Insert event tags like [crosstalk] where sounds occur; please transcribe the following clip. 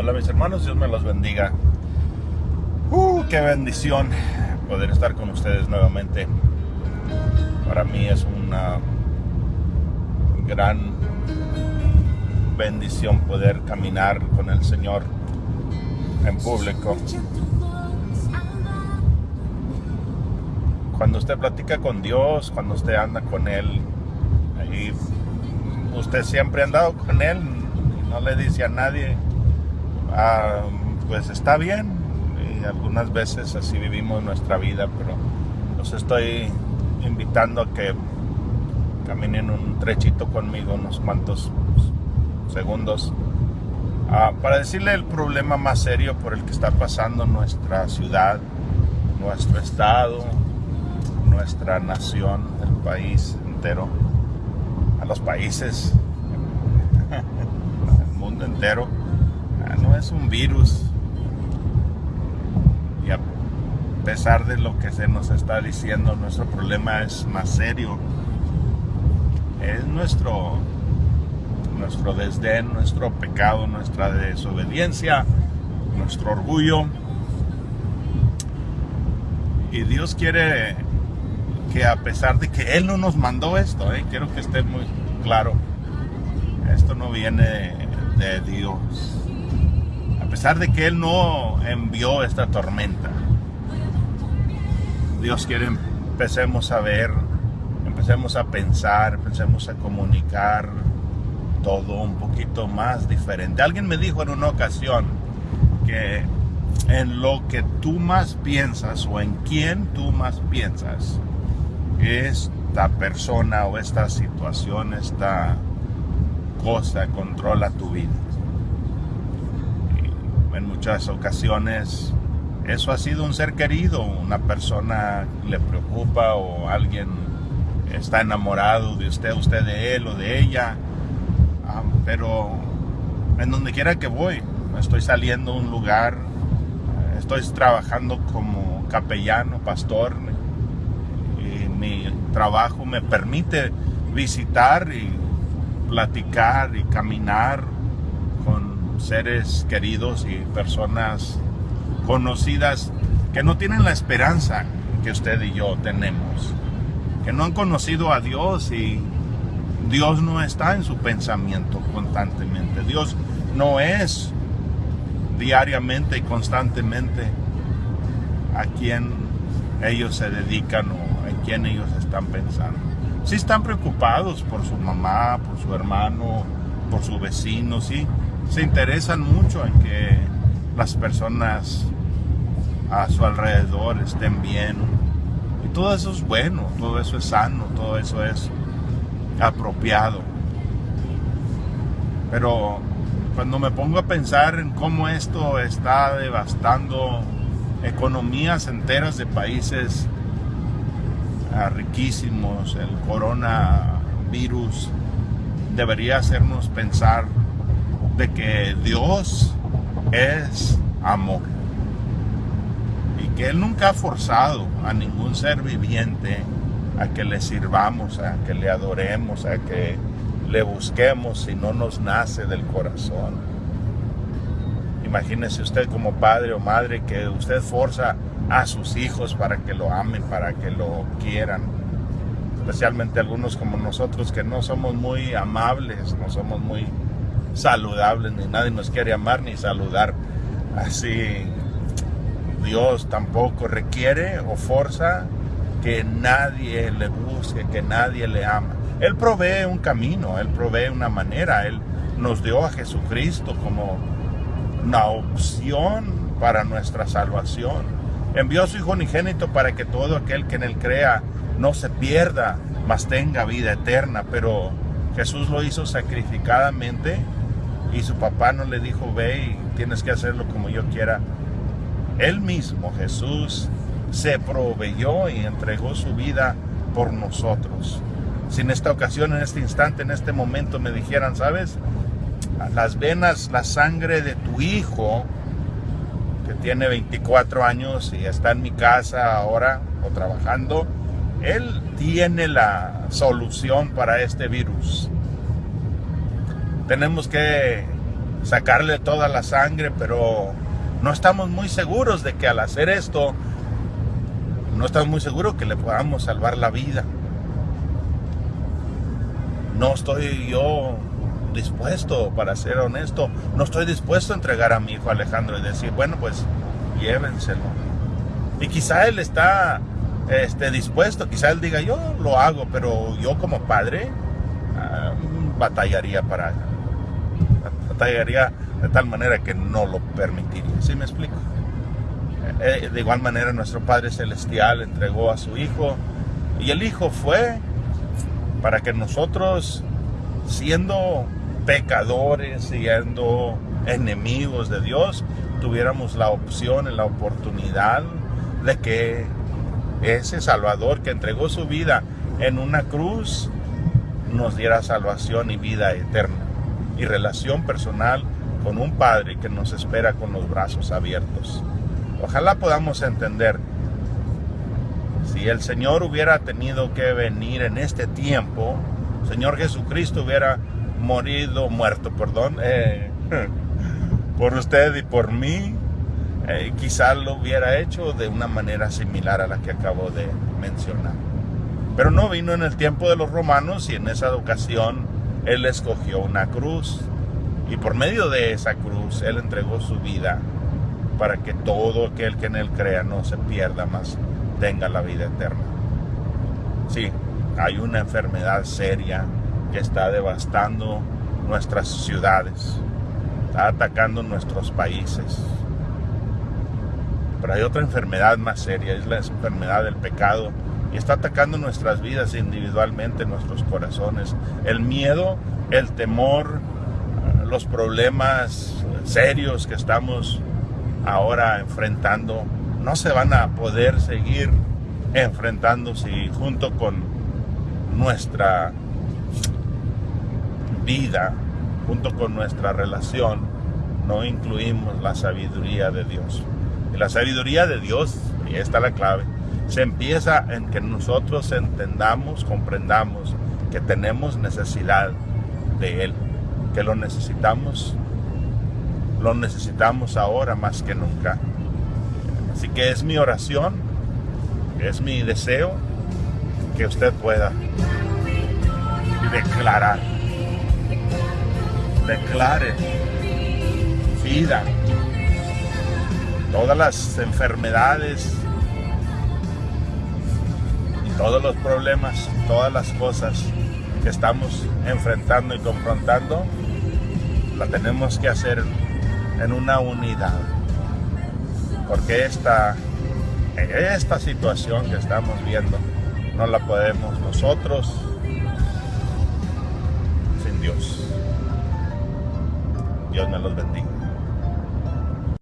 Hola mis hermanos, Dios me los bendiga. Uh, qué bendición poder estar con ustedes nuevamente. Para mí es una gran bendición poder caminar con el Señor en público. Cuando usted platica con Dios, cuando usted anda con Él, ahí usted siempre ha andado con Él, no le dice a nadie, ah, pues está bien. Y algunas veces así vivimos nuestra vida, pero los estoy invitando a que caminen un trechito conmigo, unos cuantos segundos, ah, para decirle el problema más serio por el que está pasando nuestra ciudad, nuestro estado, nuestra nación, el país entero, a los países, [laughs] el mundo entero. Es un virus. Y a pesar de lo que se nos está diciendo, nuestro problema es más serio. Es nuestro, nuestro desdén, nuestro pecado, nuestra desobediencia, nuestro orgullo. Y Dios quiere que a pesar de que Él no nos mandó esto, ¿eh? quiero que esté muy claro, esto no viene de Dios. A pesar de que Él no envió esta tormenta, Dios quiere empecemos a ver, empecemos a pensar, empecemos a comunicar todo un poquito más diferente. Alguien me dijo en una ocasión que en lo que tú más piensas o en quién tú más piensas, esta persona o esta situación, esta cosa controla tu vida. Y en muchas ocasiones eso ha sido un ser querido, una persona le preocupa o alguien está enamorado de usted, usted de él o de ella. Ah, pero en donde quiera que voy, estoy saliendo a un lugar, estoy trabajando como capellano, pastor, mi trabajo me permite visitar y platicar y caminar seres queridos y personas conocidas que no tienen la esperanza que usted y yo tenemos, que no han conocido a Dios y Dios no está en su pensamiento constantemente. Dios no es diariamente y constantemente a quien ellos se dedican o quién ellos están pensando. Si están preocupados por su mamá, por su hermano, por su vecino, sí, se interesan mucho en que las personas a su alrededor estén bien. Y todo eso es bueno, todo eso es sano, todo eso es apropiado. Pero cuando me pongo a pensar en cómo esto está devastando economías enteras de países riquísimos, el coronavirus debería hacernos pensar de que Dios es amor y que Él nunca ha forzado a ningún ser viviente a que le sirvamos, a que le adoremos, a que le busquemos si no nos nace del corazón. Imagínese usted como padre o madre que usted forza a sus hijos para que lo amen, para que lo quieran. Especialmente algunos como nosotros que no somos muy amables, no somos muy saludables, ni nadie nos quiere amar ni saludar. Así Dios tampoco requiere o forza que nadie le busque, que nadie le ama. Él provee un camino, Él provee una manera, Él nos dio a Jesucristo como una opción para nuestra salvación envió a su Hijo unigénito para que todo aquel que en él crea no se pierda, mas tenga vida eterna. Pero Jesús lo hizo sacrificadamente y su papá no le dijo, ve tienes que hacerlo como yo quiera. Él mismo, Jesús, se proveyó y entregó su vida por nosotros. Si en esta ocasión, en este instante, en este momento me dijeran, ¿sabes? Las venas, la sangre de tu hijo que tiene 24 años y está en mi casa ahora o trabajando, él tiene la solución para este virus. Tenemos que sacarle toda la sangre, pero no estamos muy seguros de que al hacer esto, no estamos muy seguros que le podamos salvar la vida. No estoy yo dispuesto, para ser honesto, no estoy dispuesto a entregar a mi hijo Alejandro y decir, bueno, pues llévenselo. Y quizá él está este, dispuesto, quizá él diga, yo lo hago, pero yo como padre ah, batallaría para de tal manera que no lo permitiría. ¿Sí me explico? Eh, eh, de igual manera nuestro Padre Celestial entregó a su Hijo y el Hijo fue para que nosotros, siendo pecadores, siendo enemigos de Dios, tuviéramos la opción y la oportunidad de que ese Salvador que entregó su vida en una cruz nos diera salvación y vida eterna y relación personal con un Padre que nos espera con los brazos abiertos. Ojalá podamos entender, si el Señor hubiera tenido que venir en este tiempo, Señor Jesucristo hubiera morido, muerto, perdón, eh, [laughs] por usted y por mí, eh, quizá lo hubiera hecho de una manera similar a la que acabo de mencionar. Pero no vino en el tiempo de los romanos y en esa ocasión Él escogió una cruz y por medio de esa cruz Él entregó su vida para que todo aquel que en Él crea no se pierda, más tenga la vida eterna. Sí, hay una enfermedad seria que está devastando nuestras ciudades, está atacando nuestros países. Pero hay otra enfermedad más seria, es la enfermedad del pecado y está atacando nuestras vidas individualmente, nuestros corazones. El miedo, el temor, los problemas serios que estamos ahora enfrentando no se van a poder seguir enfrentando si junto con nuestra vida, junto con nuestra relación, no incluimos la sabiduría de Dios. Y la sabiduría de Dios, y esta es la clave, se empieza en que nosotros entendamos, comprendamos que tenemos necesidad de Él, que lo necesitamos, lo necesitamos ahora más que nunca. Así que es mi oración, es mi deseo que usted pueda declarar declare vida. Todas las enfermedades todos los problemas, todas las cosas que estamos enfrentando y confrontando, la tenemos que hacer en una unidad. Porque esta, esta situación que estamos viendo no la podemos nosotros sin Dios. Dios me los bendiga.